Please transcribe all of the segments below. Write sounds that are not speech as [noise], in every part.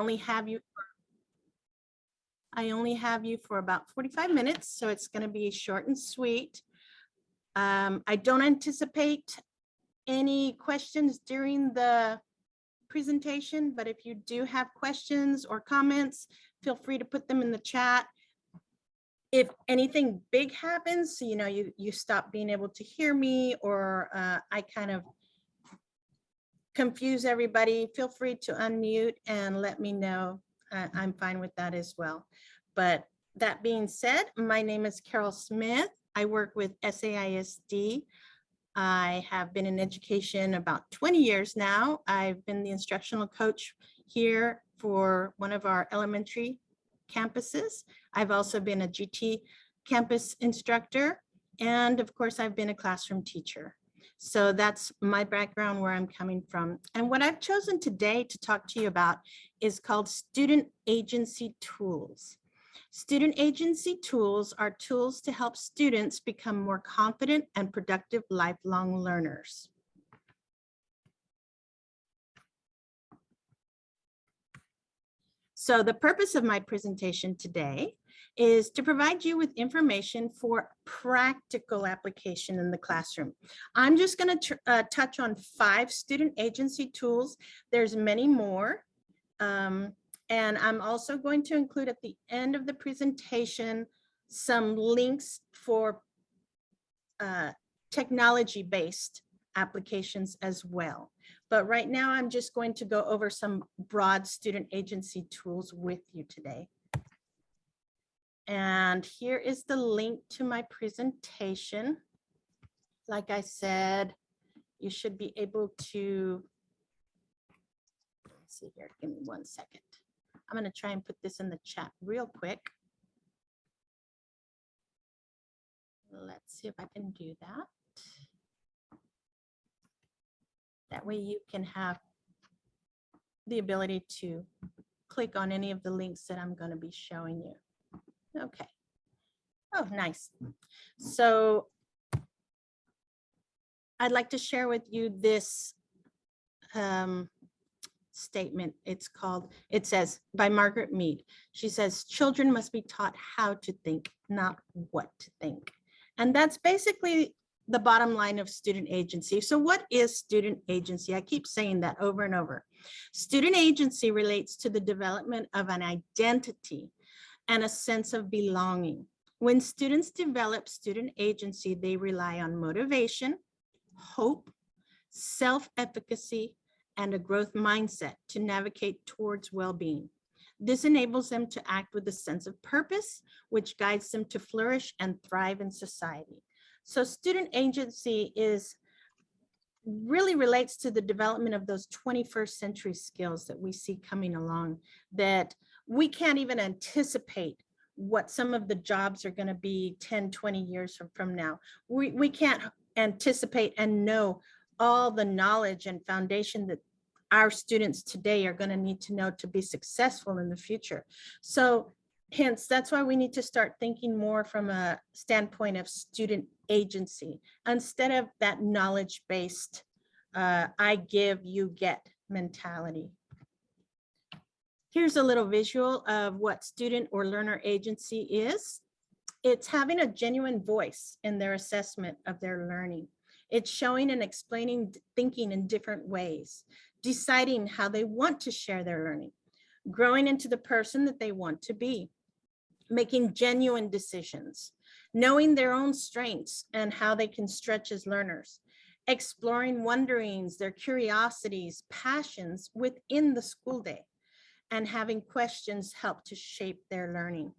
only have you. I only have you for about 45 minutes, so it's going to be short and sweet. Um, I don't anticipate any questions during the presentation, but if you do have questions or comments, feel free to put them in the chat. If anything big happens, so you know, you, you stop being able to hear me or uh, I kind of confuse everybody, feel free to unmute and let me know. I- I'm fine with that as well. But that being said, my name is Carol Smith. I work with SAISD. I have been in education about 20 years now. I've been the instructional coach here for one of our elementary campuses. I've also been a GT campus instructor. And of course, I've been a classroom teacher. So that's my background where I'm coming from. And what I've chosen today to talk to you about is called student agency tools. Student agency tools are tools to help students become more confident and productive lifelong learners. So the purpose of my presentation today is to provide you with information for practical application in the classroom. I'm just going to uh, touch on five student agency tools. There's many more. Um, and I'm also going to include at the end of the presentation some links for uh, technology-based applications as well. But right now, I'm just going to go over some broad student agency tools with you today. And here is the link to my presentation. Like I said, you should be able to, let's see here, give me one second. I'm going to try and put this in the chat real quick. Let's see if I can do that. That way you can have the ability to click on any of the links that I'm going to be showing you. Okay. Oh, nice. So I'd like to share with you this um, statement. It's called, it says by Margaret Mead. She says, children must be taught how to think, not what to think. And that's basically the bottom line of student agency. So what is student agency? I keep saying that over and over. Student agency relates to the development of an identity and a sense of belonging. When students develop student agency, they rely on motivation, hope, self-efficacy, and a growth mindset to navigate towards well-being. This enables them to act with a sense of purpose, which guides them to flourish and thrive in society. So student agency is really relates to the development of those 21st century skills that we see coming along that we can't even anticipate what some of the jobs are going to be 10, 20 years from, from now. We, we can't anticipate and know all the knowledge and foundation that our students today are going to need to know to be successful in the future. So hence, that's why we need to start thinking more from a standpoint of student agency instead of that knowledge-based uh, I give, you get mentality. Here's a little visual of what student or learner agency is. It's having a genuine voice in their assessment of their learning. It's showing and explaining thinking in different ways, deciding how they want to share their learning, growing into the person that they want to be, making genuine decisions, knowing their own strengths and how they can stretch as learners, exploring wonderings, their curiosities, passions within the school day, and having questions help to shape their learning.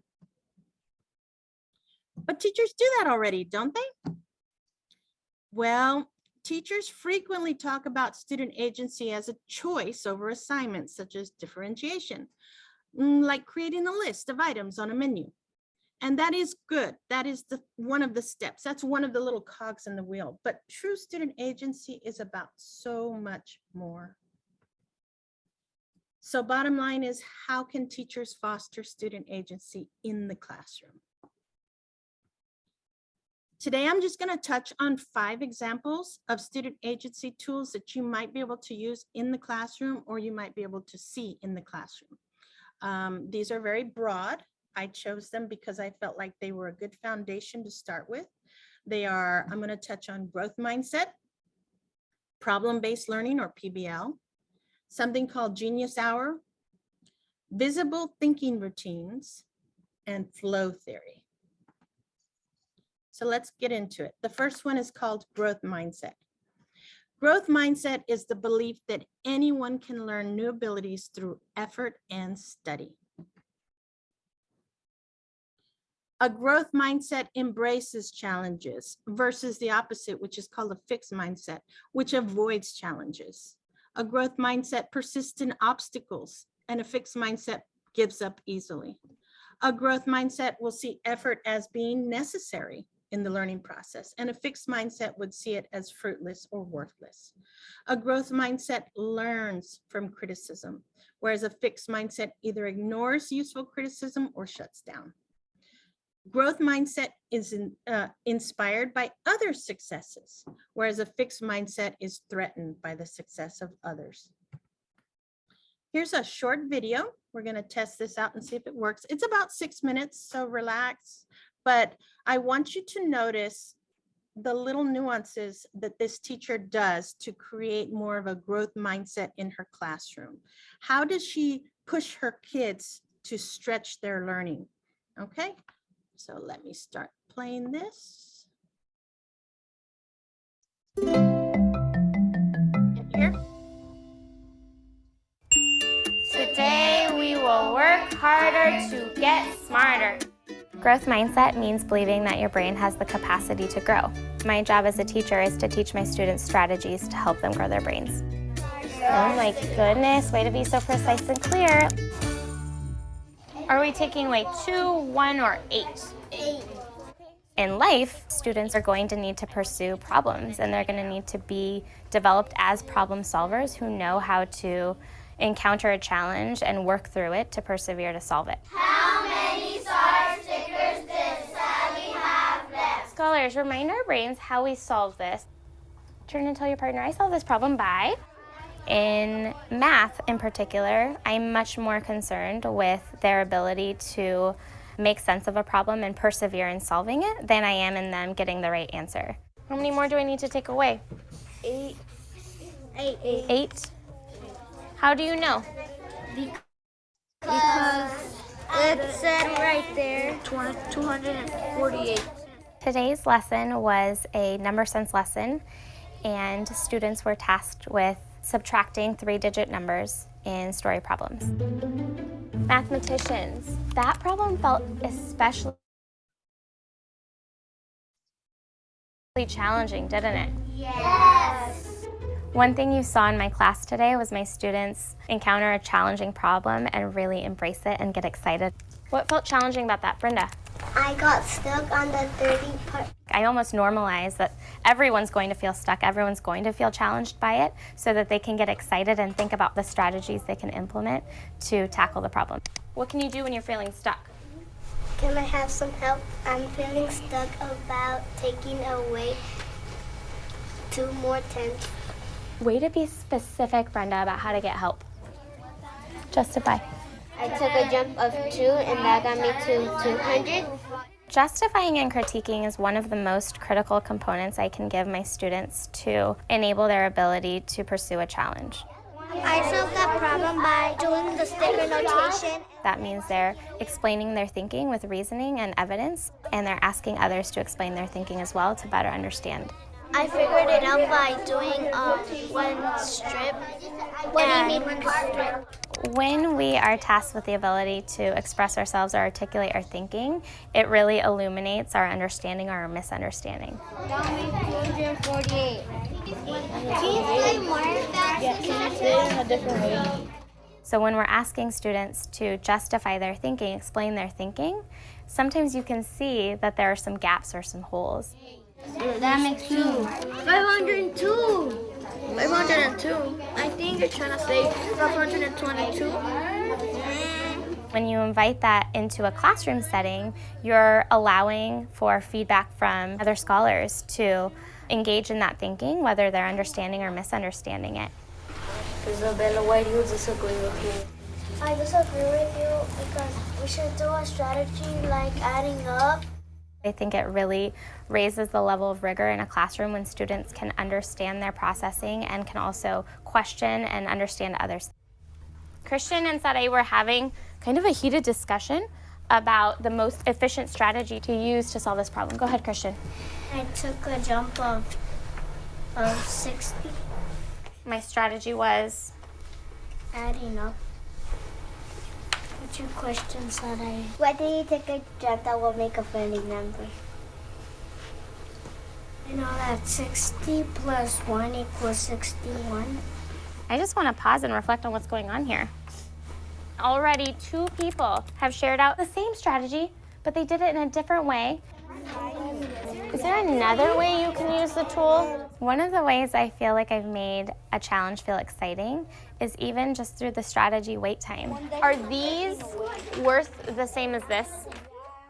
But teachers do that already, don't they? Well, teachers frequently talk about student agency as a choice over assignments such as differentiation, mm, like creating a list of items on a menu. And that is good. That is the one of the steps. That's one of the little cogs in the wheel. But true student agency is about so much more. So bottom line is how can teachers foster student agency in the classroom? Today, I'm just going to touch on five examples of student agency tools that you might be able to use in the classroom or you might be able to see in the classroom. Um, these are very broad. I chose them because I felt like they were a good foundation to start with. They are, I'm going to touch on growth mindset, problem-based learning or PBL, something called genius hour, visible thinking routines, and flow theory. So let's get into it. The first one is called growth mindset. Growth mindset is the belief that anyone can learn new abilities through effort and study. A growth mindset embraces challenges versus the opposite, which is called a fixed mindset, which avoids challenges. A growth mindset persists in obstacles and a fixed mindset gives up easily. A growth mindset will see effort as being necessary in the learning process, and a fixed mindset would see it as fruitless or worthless. A growth mindset learns from criticism, whereas a fixed mindset either ignores useful criticism or shuts down. Growth mindset is in, uh, inspired by other successes, whereas a fixed mindset is threatened by the success of others. Here's a short video. We're going to test this out and see if it works. It's about six minutes, so relax. But I want you to notice the little nuances that this teacher does to create more of a growth mindset in her classroom. How does she push her kids to stretch their learning? Okay, so let me start playing this. And here. Today we will work harder to get smarter. Growth mindset means believing that your brain has the capacity to grow. My job as a teacher is to teach my students strategies to help them grow their brains. Oh my goodness, way to be so precise and clear. Are we taking away two, one, or eight? Eight. In life, students are going to need to pursue problems and they're going to need to be developed as problem solvers who know how to encounter a challenge and work through it to persevere to solve it. How many star stickers did Sally have left? Scholars, remind our brains how we solve this. Turn and tell your partner, I solved this problem by. In math in particular, I'm much more concerned with their ability to make sense of a problem and persevere in solving it than I am in them getting the right answer. How many more do I need to take away? Eight. Eight. Eight. Eight? How do you know? Because it said right there 248. Today's lesson was a number sense lesson and students were tasked with subtracting three-digit numbers in story problems. Mathematicians, that problem felt especially challenging, didn't it? Yes. One thing you saw in my class today was my students encounter a challenging problem and really embrace it and get excited. What felt challenging about that, Brenda? I got stuck on the 30 part. I almost normalize that everyone's going to feel stuck, everyone's going to feel challenged by it so that they can get excited and think about the strategies they can implement to tackle the problem. What can you do when you're feeling stuck? Can I have some help? I'm feeling stuck about taking away two more tenths. Way to be specific, Brenda, about how to get help. Justify. I took a jump of two and that got me to 200. Justifying and critiquing is one of the most critical components I can give my students to enable their ability to pursue a challenge. I solved that problem by doing the sticker notation. That means they're explaining their thinking with reasoning and evidence, and they're asking others to explain their thinking as well to better understand. I figured it out by doing um, one strip. What do you mean one strip? When we are tasked with the ability to express ourselves or articulate our thinking, it really illuminates our understanding or our misunderstanding. 248. Can you say more? Yeah, can you say it in a different way? So when we're asking students to justify their thinking, explain their thinking, sometimes you can see that there are some gaps or some holes. That makes two. 502. 502. I think you're trying to say 522. Mm. When you invite that into a classroom setting, you're allowing for feedback from other scholars to engage in that thinking, whether they're understanding or misunderstanding it. Isabella, why do you disagree with me? I disagree with you because we should do a strategy like adding up. I think it really raises the level of rigor in a classroom when students can understand their processing and can also question and understand others. Christian and Sade were having kind of a heated discussion about the most efficient strategy to use to solve this problem. Go ahead, Christian. I took a jump of of 60 My strategy was adding up. What's your question, Sarai? Why did you take a jump that will make a friendly number? I know that 60 plus 1 equals 61. I just want to pause and reflect on what's going on here. Already two people have shared out the same strategy, but they did it in a different way. Is there another way you can use the tool? One of the ways I feel like I've made a challenge feel exciting is even just through the strategy wait time. Are these worth the same as this?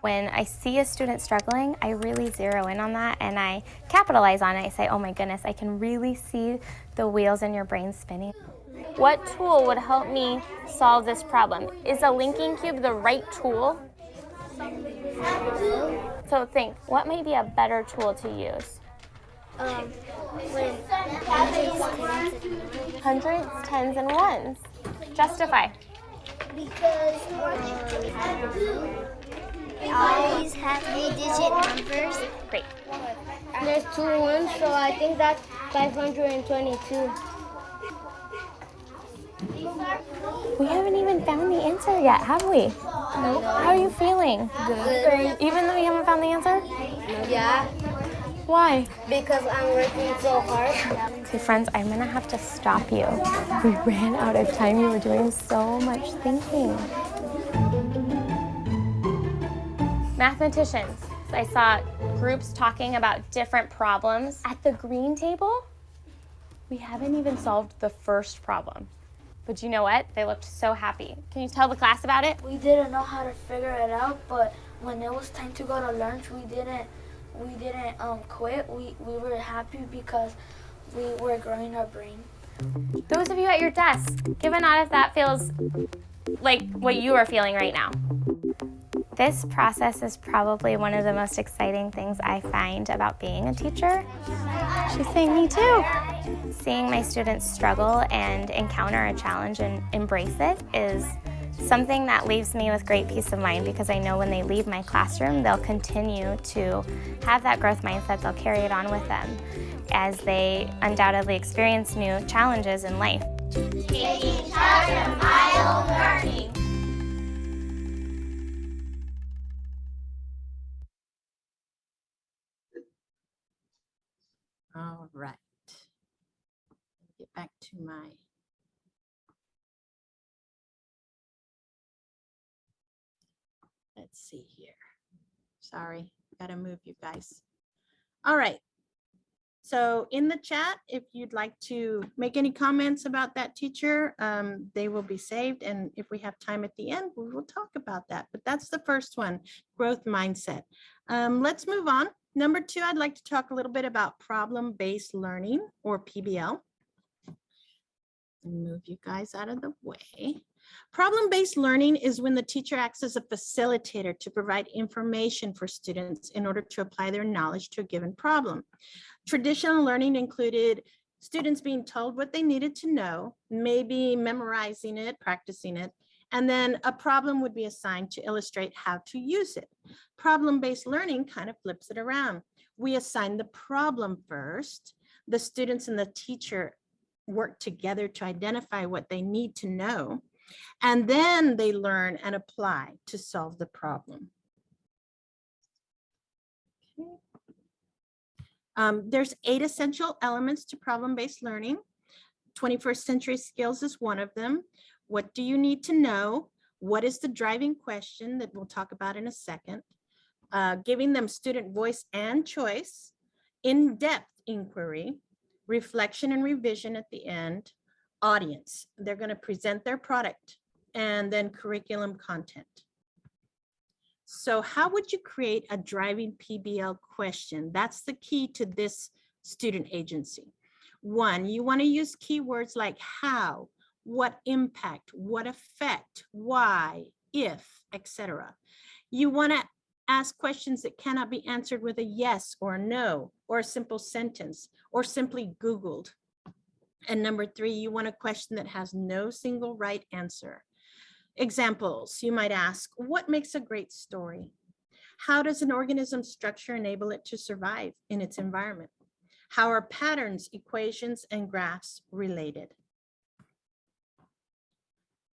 When I see a student struggling, I really zero in on that and I capitalize on it. I say, oh my goodness, I can really see the wheels in your brain spinning. What tool would help me solve this problem? Is a linking cube the right tool? So think, what might be a better tool to use? Um, when Hundreds, tens, and ones. Justify. because um, always have three-digit numbers. Great. There's two ones, so I think that's 522. We haven't even found the answer yet, have we? No. How are you feeling? Good. Even though you haven't found the answer? Yeah, Why? because I'm working so hard. Okay, friends, I'm gonna have to stop you. We ran out of time. You were doing so much thinking. Mathematicians. I saw groups talking about different problems. At the green table, we haven't even solved the first problem. But you know what? They looked so happy. Can you tell the class about it? we didn't know how to figure it out but when it was time to go to lunch we didn't we didn't um, quit we, we were happy because we were growing our brain Those of you at your desk, give a nod if that feels like what you are feeling right now. This process is probably one of the most exciting things I find about being a teacher. She's saying me too. Seeing my students struggle and encounter a challenge and embrace it is something that leaves me with great peace of mind because I know when they leave my classroom, they'll continue to have that growth mindset. They'll carry it on with them as they undoubtedly experience new challenges in life. All Back to my. Let's see here. Sorry, gotta move you guys. All right. So in the chat, if you'd like to make any comments about that teacher, um, they will be saved. And if we have time at the end, we will talk about that. But that's the first one, growth mindset. Um, let's move on. Number two, I'd like to talk a little bit about problem-based learning or PBL. And move you guys out of the way. Problem-based learning is when the teacher acts as a facilitator to provide information for students in order to apply their knowledge to a given problem. Traditional learning included students being told what they needed to know, maybe memorizing it, practicing it, and then a problem would be assigned to illustrate how to use it. Problem-based learning kind of flips it around. We assign the problem first. The students and the teacher work together to identify what they need to know. And then they learn and apply to solve the problem. Okay. Um, there's eight essential elements to problem-based learning. 21st century skills is one of them. What do you need to know? What is the driving question that we'll talk about in a second? Uh, giving them student voice and choice, in-depth inquiry, reflection and revision at the end, audience. They're going to present their product and then curriculum content. So how would you create a driving PBL question? That's the key to this student agency. One, you want to use keywords like how, what impact, what effect, why, if, etc. You want to ask questions that cannot be answered with a yes or a no, or a simple sentence, or simply Googled. And number three, you want a question that has no single right answer. Examples, you might ask, what makes a great story? How does an organism structure enable it to survive in its environment? How are patterns, equations, and graphs related?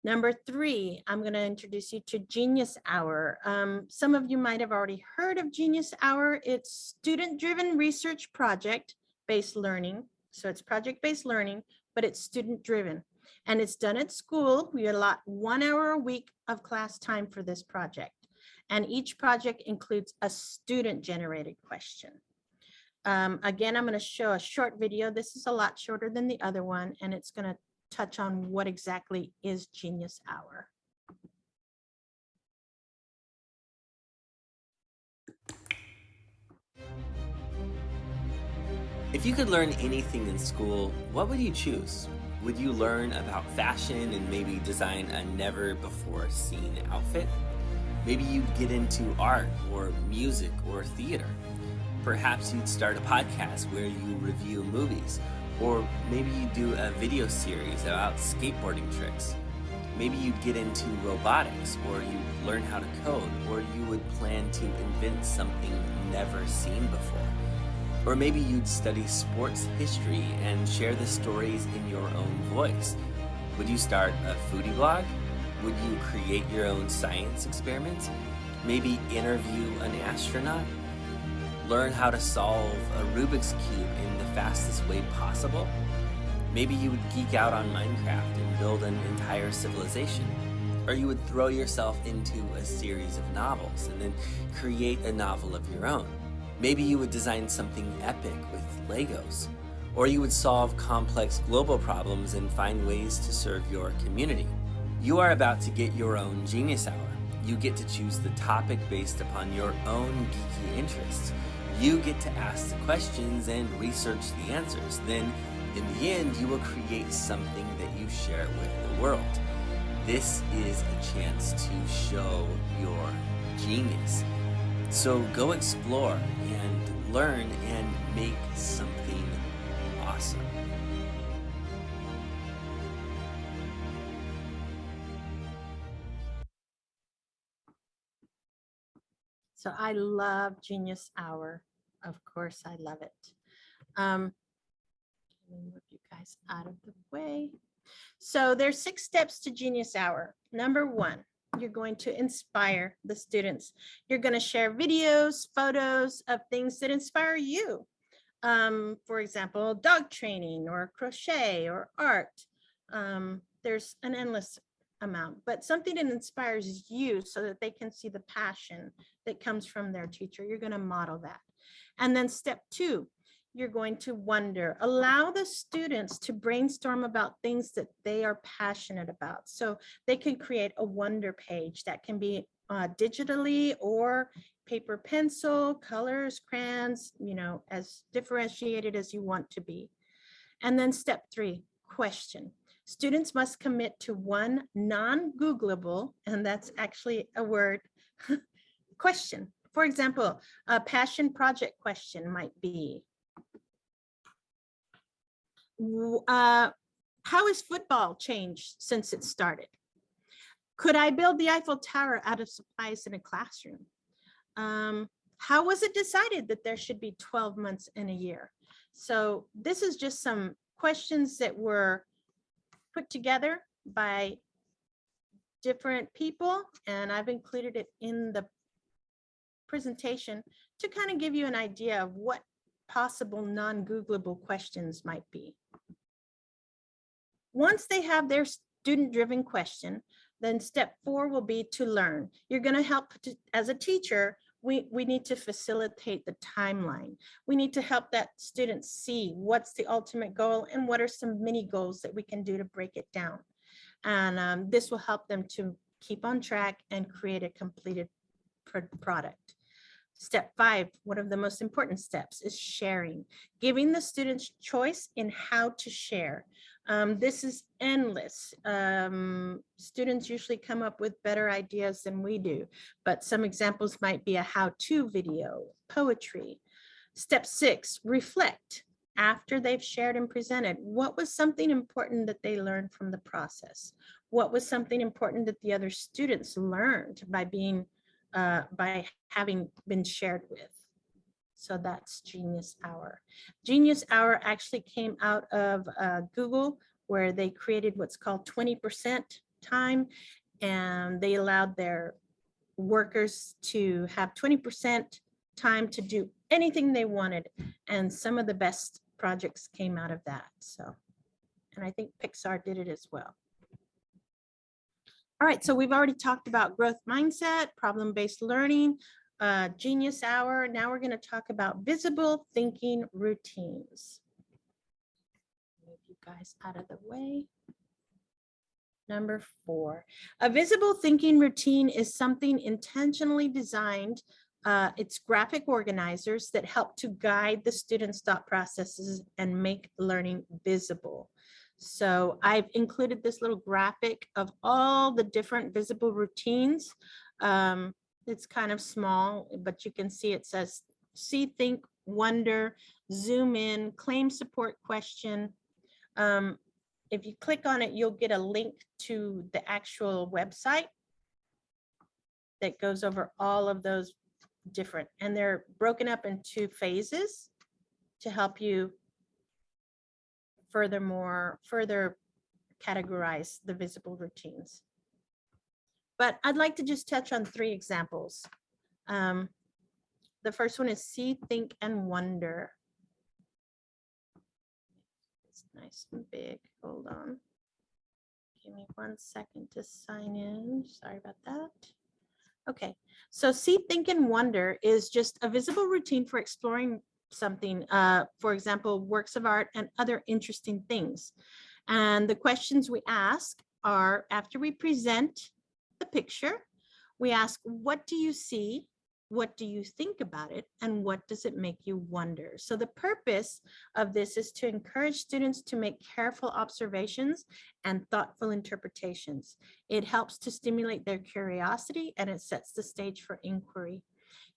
Number three, I'm going to introduce you to Genius Hour. Um, some of you might have already heard of Genius Hour. It's student-driven research project-based learning. So it's project-based learning, but it's student-driven. And it's done at school. We allot one hour a week of class time for this project. And each project includes a student-generated question. Um, again, I'm going to show a short video. This is a lot shorter than the other one, and it's going to touch on what exactly is Genius Hour. If you could learn anything in school, what would you choose? Would you learn about fashion and maybe design a never before seen outfit? Maybe you'd get into art or music or theater. Perhaps you'd start a podcast where you review movies, or maybe you do a video series about skateboarding tricks. Maybe you'd get into robotics, or you'd learn how to code, or you would plan to invent something never seen before. Or maybe you'd study sports history and share the stories in your own voice. Would you start a foodie blog? Would you create your own science experiments? Maybe interview an astronaut? Learn how to solve a Rubik's Cube in the fastest way possible? Maybe you would geek out on Minecraft and build an entire civilization. Or you would throw yourself into a series of novels and then create a novel of your own. Maybe you would design something epic with Legos. Or you would solve complex global problems and find ways to serve your community. You are about to get your own Genius Hour. You get to choose the topic based upon your own geeky interests. You get to ask the questions and research the answers. Then, in the end, you will create something that you share with the world. This is a chance to show your genius. So go explore and learn and make something awesome. So I love Genius Hour. Of course, I love it. Um, let me move you guys out of the way. So there's six steps to Genius Hour. Number one, you're going to inspire the students. You're going to share videos, photos of things that inspire you. Um, for example, dog training or crochet or art. Um, there's an endless amount, but something that inspires you so that they can see the passion that comes from their teacher. You're going to model that. And then step two, you're going to wonder, allow the students to brainstorm about things that they are passionate about. So they can create a wonder page that can be uh, digitally or paper pencil, colors, crayons, you know, as differentiated as you want to be. And then step three, question. Students must commit to one non-Googleable, and that's actually a word, [laughs] question. For example, a passion project question might be, uh, how has football changed since it started? Could I build the Eiffel Tower out of supplies in a classroom? Um, how was it decided that there should be 12 months in a year? So this is just some questions that were put together by different people, and I've included it in the presentation to kind of give you an idea of what possible non-Googleable questions might be. Once they have their student-driven question, then step four will be to learn. You're going to help as a teacher, we, we need to facilitate the timeline. We need to help that student see what's the ultimate goal and what are some mini goals that we can do to break it down. And um, this will help them to keep on track and create a completed product. Step five, one of the most important steps is sharing, giving the students choice in how to share. Um, this is endless. Um, students usually come up with better ideas than we do, but some examples might be a how-to video, poetry. Step six, reflect. After they've shared and presented, what was something important that they learned from the process? What was something important that the other students learned by being, uh, by having been shared with? So that's Genius Hour. Genius Hour actually came out of uh, Google where they created what's called 20% time and they allowed their workers to have 20% time to do anything they wanted. And some of the best projects came out of that. So, and I think Pixar did it as well. All right, so we've already talked about growth mindset, problem-based learning, uh, Genius Hour. Now we're going to talk about visible thinking routines. Move you guys out of the way. Number four, a visible thinking routine is something intentionally designed. Uh, it's graphic organizers that help to guide the students' thought processes and make learning visible. So I've included this little graphic of all the different visible routines. Um, it's kind of small, but you can see it says see, think, wonder, zoom in, claim support question. Um, if you click on it, you'll get a link to the actual website that goes over all of those different, and they're broken up into phases to help you furthermore, further categorize the visible routines. But I'd like to just touch on three examples. Um, the first one is see, think, and wonder. It's nice and big. Hold on. Give me one second to sign in. Sorry about that. Okay, so see, think, and wonder is just a visible routine for exploring something, uh, for example, works of art and other interesting things. And the questions we ask are after we present the picture, we ask, what do you see? What do you think about it? And what does it make you wonder? So the purpose of this is to encourage students to make careful observations and thoughtful interpretations. It helps to stimulate their curiosity and it sets the stage for inquiry.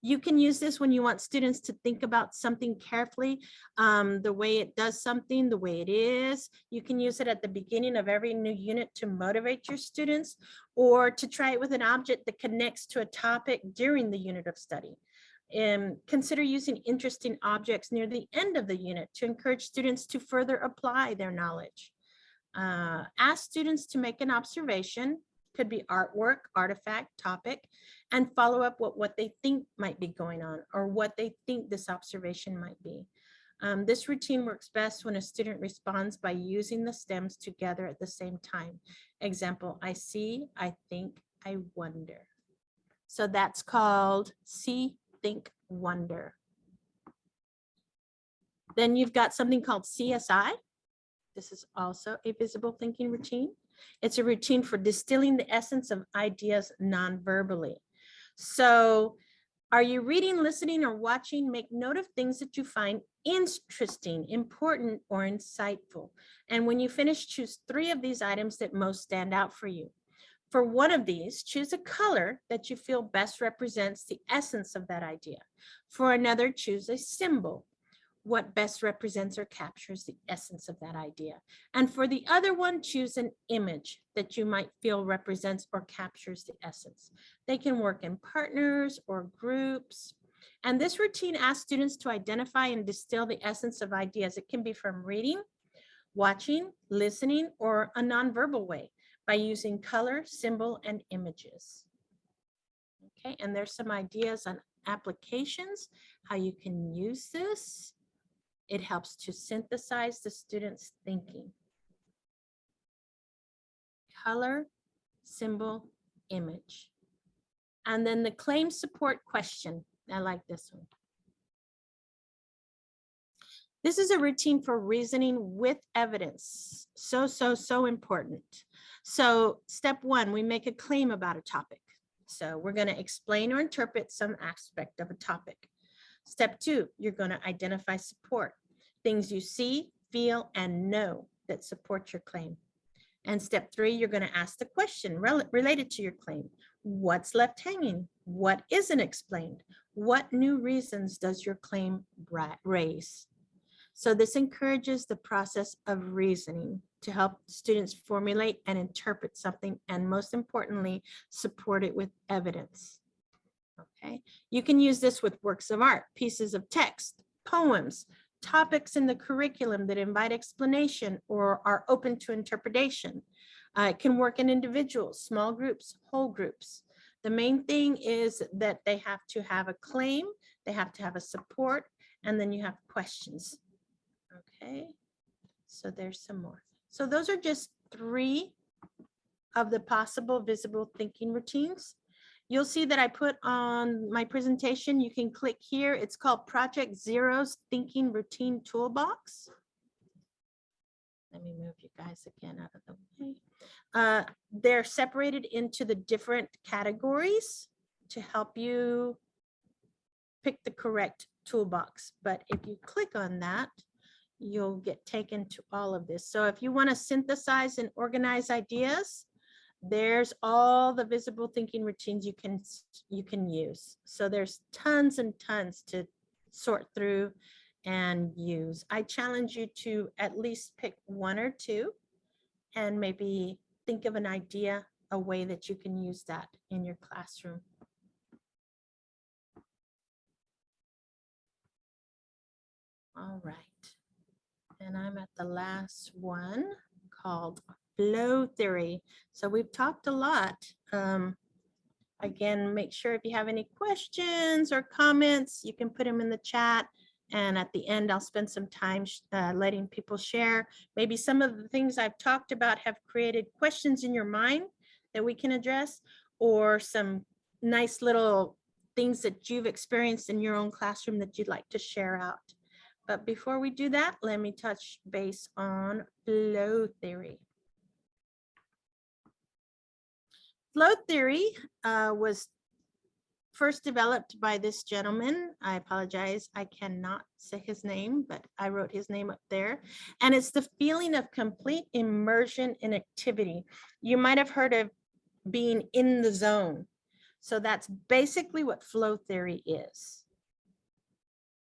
You can use this when you want students to think about something carefully, um, the way it does something, the way it is. You can use it at the beginning of every new unit to motivate your students or to try it with an object that connects to a topic during the unit of study. And consider using interesting objects near the end of the unit to encourage students to further apply their knowledge. Uh, ask students to make an observation, could be artwork, artifact, topic, and follow up what, what they think might be going on or what they think this observation might be. Um, this routine works best when a student responds by using the stems together at the same time. Example, I see, I think, I wonder. So that's called see, think, wonder. Then you've got something called CSI. This is also a visible thinking routine. It's a routine for distilling the essence of ideas non-verbally. So are you reading, listening, or watching? Make note of things that you find interesting, important, or insightful. And when you finish, choose three of these items that most stand out for you. For one of these, choose a color that you feel best represents the essence of that idea. For another, choose a symbol what best represents or captures the essence of that idea. And for the other one, choose an image that you might feel represents or captures the essence. They can work in partners or groups. And this routine asks students to identify and distill the essence of ideas. It can be from reading, watching, listening, or a nonverbal way by using color, symbol, and images. Okay, and there's some ideas on applications, how you can use this. It helps to synthesize the student's thinking. Color, symbol, image. And then the claim support question. I like this one. This is a routine for reasoning with evidence. So, so, so important. So step one, we make a claim about a topic. So we're going to explain or interpret some aspect of a topic. Step two, you're going to identify support, things you see, feel, and know. that support your claim. And step three, you're going to ask the question rel- related to your claim. What's left hanging? What isn't explained? What new reasons does your claim raise? So this encourages the process of reasoning to help students formulate and interpret something, and most importantly, support it with evidence. Okay, you can use this with works of art, pieces of text, poems, topics in the curriculum that invite explanation or are open to interpretation. Uh, it can work in individuals, small groups, whole groups. The main thing is that they have to have a claim, they have to have a support, and then you have questions. Okay, so there's some more. So those are just three of the possible visible thinking routines. You'll see that I put on my presentation, you can click here. It's called Project Zero's Thinking Routine Toolbox. Let me move you guys again out of the way. Uh, They're separated into the different categories to help you pick the correct toolbox. But if you click on that, you'll get taken to all of this. So if you want to synthesize and organize ideas, there's all the visible thinking routines you can you can use. So there's tons and tons to sort through and use. I challenge you to at least pick one or two and maybe think of an idea, a way that you can use that in your classroom. All right. And I'm at the last one called flow theory. So we've talked a lot. Um, again, make sure if you have any questions or comments, you can put them in the chat. And at the end, I'll spend some time uh, letting people share. Maybe some of the things I've talked about have created questions in your mind that we can address, or some nice little things that you've experienced in your own classroom that you'd like to share out. But before we do that, let me touch base on flow theory. Flow theory uh, was first developed by this gentleman. I apologize, I cannot say his name, but I wrote his name up there. And it's the feeling of complete immersion in activity. You might have heard of being in the zone. So that's basically what flow theory is.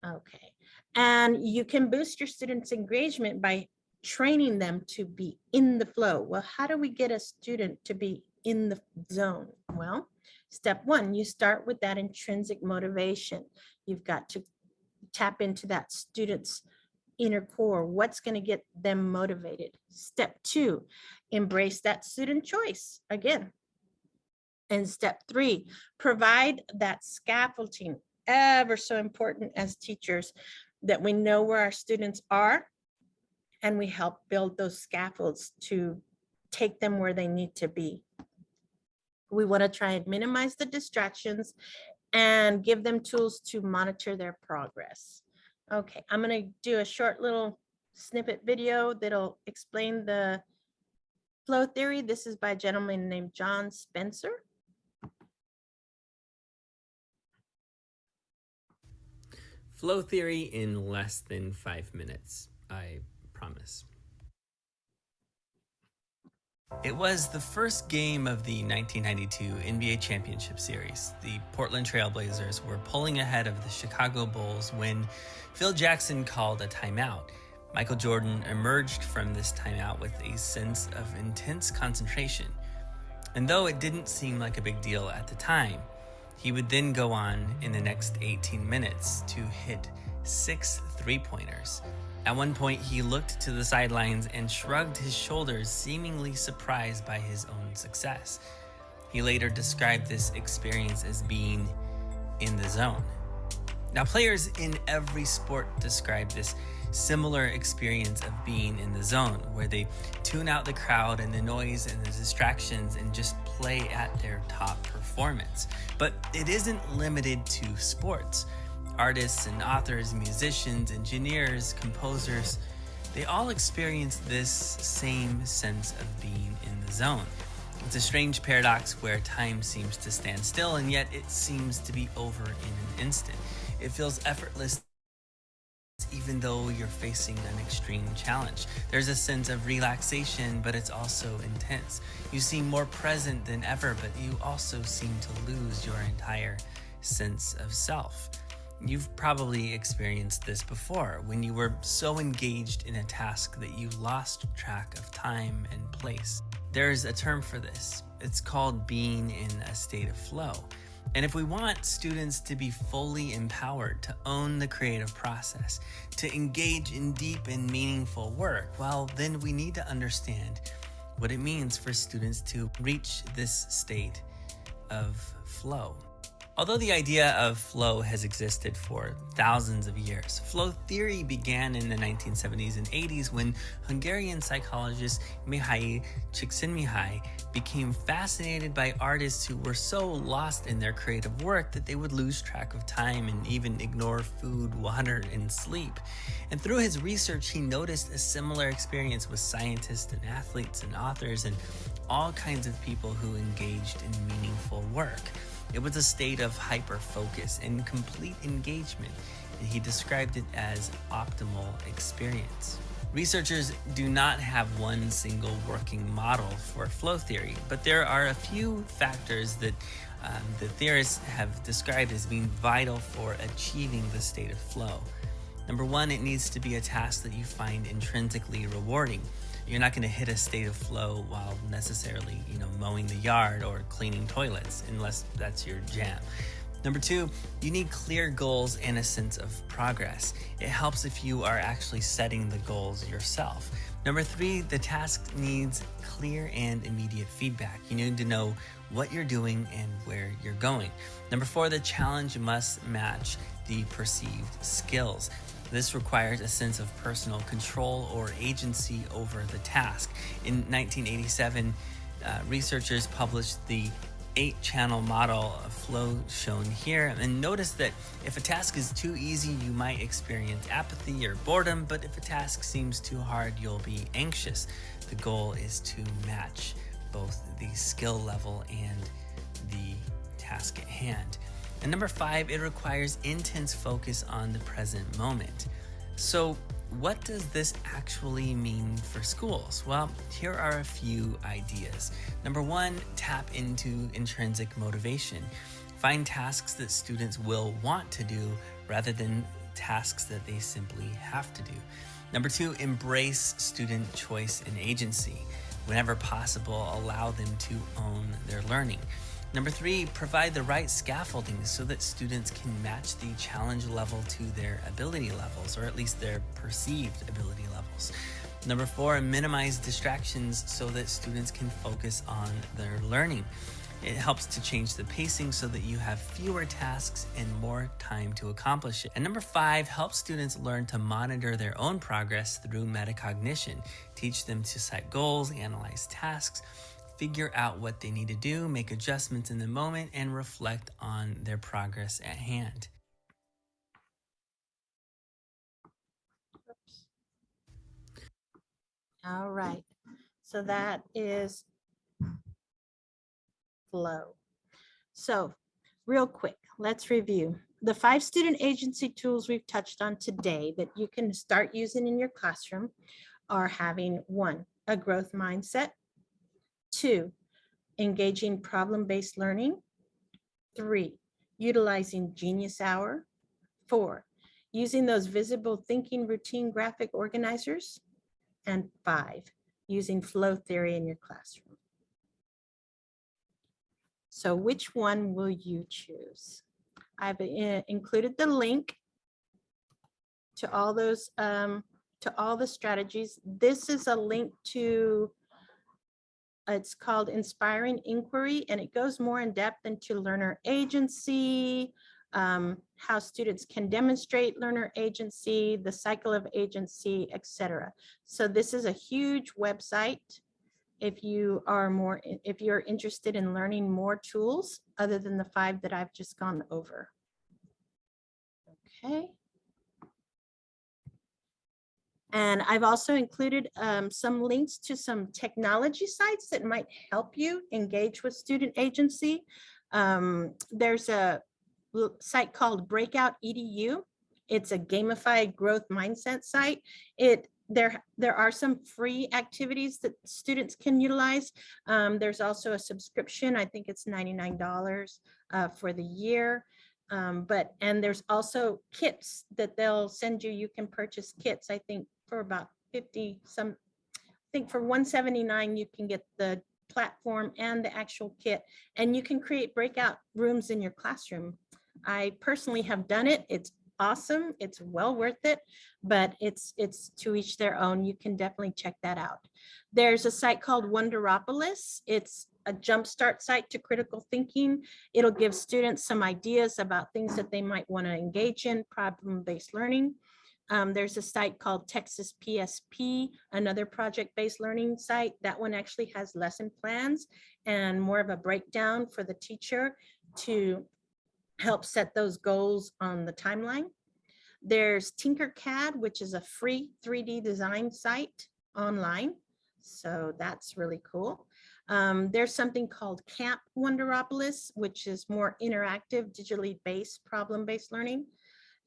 Okay, and you can boost your students' engagement by training them to be in the flow. Well, how do we get a student to be in the zone? Well, step one, you start with that intrinsic motivation. You've got to tap into that student's inner core. What's going to get them motivated? Step two, embrace that student choice again. And step three, provide that scaffolding, ever so important as teachers, that we know where our students are and we help build those scaffolds to take them where they need to be. We want to try and minimize the distractions and give them tools to monitor their progress. Okay, I'm going to do a short little snippet video that'll explain the flow theory. This is by a gentleman named John Spencer. Flow theory in less than five minutes, I promise. It was the first game of the 1992 NBA Championship Series. The Portland Trailblazers were pulling ahead of the Chicago Bulls when Phil Jackson called a timeout. Michael Jordan emerged from this timeout with a sense of intense concentration. And though it didn't seem like a big deal at the time, he would then go on in the next 18 minutes to hit six three pointers. At one point, he looked to the sidelines and shrugged his shoulders, seemingly surprised by his own success. He later described this experience as being in the zone. Now, players in every sport describe this similar experience of being in the zone, where they tune out the crowd and the noise and the distractions and just play at their top performance. But it isn't limited to sports. Artists and authors, musicians, engineers, composers, they all experience this same sense of being in the zone. It's a strange paradox where time seems to stand still and yet it seems to be over in an instant. It feels effortless even though you're facing an extreme challenge. There's a sense of relaxation, but it's also intense. You seem more present than ever, but you also seem to lose your entire sense of self. You've probably experienced this before when you were so engaged in a task that you lost track of time and place. There's a term for this. It's called being in a state of flow. And if we want students to be fully empowered to own the creative process, to engage in deep and meaningful work, well, then we need to understand what it means for students to reach this state of flow. Although the idea of flow has existed for thousands of years, flow theory began in the 1970s and 80s when Hungarian psychologist Mihaly Csikszentmihalyi became fascinated by artists who were so lost in their creative work that they would lose track of time and even ignore food, water, and sleep. And through his research, he noticed a similar experience with scientists and athletes and authors and all kinds of people who engaged in meaningful work. It was a state of hyper focus and complete engagement, and he described it as optimal experience. Researchers do not have one single working model for flow theory, but there are a few factors that um, the theorists have described as being vital for achieving the state of flow. Number one, it needs to be a task that you find intrinsically rewarding. You're not going to hit a state of flow while necessarily, you know, mowing the yard or cleaning toilets, unless that's your jam. Number two, you need clear goals and a sense of progress. It helps if you are actually setting the goals yourself. Number three, the task needs clear and immediate feedback. You need to know what you're doing and where you're going. Number four, the challenge must match the perceived skills. This requires a sense of personal control or agency over the task. In 1987, uh, researchers published the eight channel model of flow shown here and notice that if a task is too easy you might experience apathy or boredom but if a task seems too hard you'll be anxious the goal is to match both the skill level and the task at hand and number five it requires intense focus on the present moment so what does this actually mean for schools? Well, here are a few ideas. Number one, tap into intrinsic motivation. Find tasks that students will want to do rather than tasks that they simply have to do. Number two, embrace student choice and agency. Whenever possible, allow them to own their learning. Number three, provide the right scaffolding so that students can match the challenge level to their ability levels, or at least their perceived ability levels. Number four, minimize distractions so that students can focus on their learning. It helps to change the pacing so that you have fewer tasks and more time to accomplish it. And number five, help students learn to monitor their own progress through metacognition. Teach them to set goals, analyze tasks, figure out what they need to do, make adjustments in the moment, and reflect on their progress at hand. All right, so that is flow. So real quick, let's review. The five student agency tools we've touched on today that you can start using in your classroom are having one, a growth mindset, two, engaging problem-based learning, three, utilizing Genius Hour, four, using those visible thinking routine graphic organizers, and five, using flow theory in your classroom. So which one will you choose? I've included the link to all those, um, to all the strategies. This is a link to, it's called Inspiring Inquiry, and it goes more in depth into learner agency, um, how students can demonstrate learner agency, the cycle of agency, etc. So this is a huge website. If you are more, if you're interested in learning more tools other than the five that I've just gone over. Okay. And I've also included um, some links to some technology sites that might help you engage with student agency. Um, there's a site called Breakout EDU, It's a gamified growth mindset site. It there there are some free activities that students can utilize. Um, there's also a subscription. I think it's $99 uh, for the year. Um, but and there's also kits that they'll send you. You can purchase kits, I think, for about 50 some I think for 179 you can get the platform and the actual kit and you can create breakout rooms in your classroom. I personally have done it. It's awesome. It's well worth it, but it's it's to each their own. You can definitely check that out. There's a site called Wonderopolis. It's a jumpstart site to critical thinking. It'll give students some ideas about things that they might want to engage in, problem-based learning. Um, there's a site called Texas PSP, another project-based learning site. That one actually has lesson plans and more of a breakdown for the teacher to help set those goals on the timeline. There's Tinkercad, which is a free 3D design site online. So that's really cool. Um, there's something called Camp Wonderopolis, which is more interactive, digitally based, problem-based learning.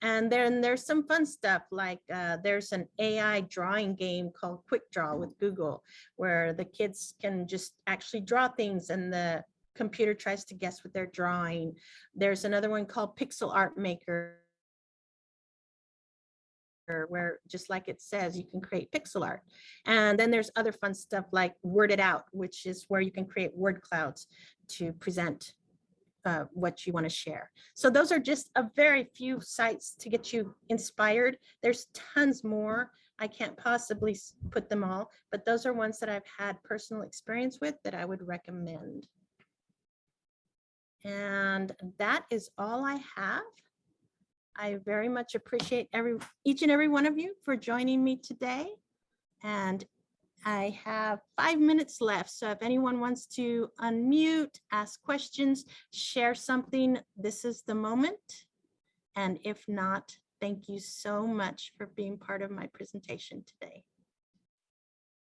And then there's some fun stuff like uh, there's an AI drawing game called Quick Draw with Google, where the kids can just actually draw things and the computer tries to guess what they're drawing. There's another one called Pixel Art Maker where just like it says, you can create pixel art. And then there's other fun stuff like Word It Out, which is where you can create word clouds to present uh, what you want to share. So those are just a very few sites to get you inspired. There's tons more. I can't possibly put them all, but those are ones that I've had personal experience with that I would recommend. And that is all I have. I very much appreciate every, each and every one of you for joining me today. And I have five minutes left, so if anyone wants to unmute, ask questions, share something, this is the moment. And if not, thank you so much for being part of my presentation today.